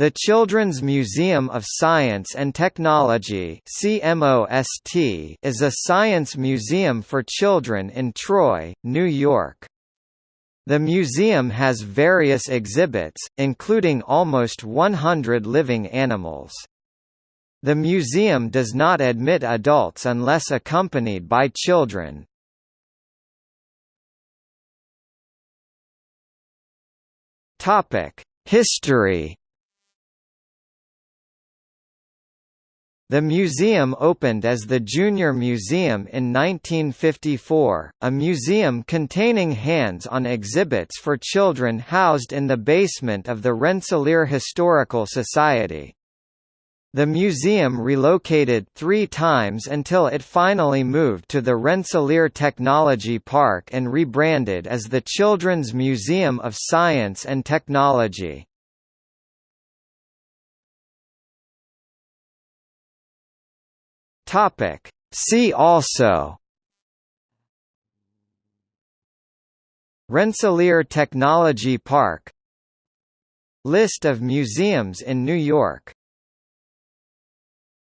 The Children's Museum of Science and Technology is a science museum for children in Troy, New York. The museum has various exhibits, including almost 100 living animals. The museum does not admit adults unless accompanied by children. History The museum opened as the Junior Museum in 1954, a museum containing hands-on exhibits for children housed in the basement of the Rensselaer Historical Society. The museum relocated three times until it finally moved to the Rensselaer Technology Park and rebranded as the Children's Museum of Science and Technology. Topic. See also Rensselaer Technology Park List of museums in New York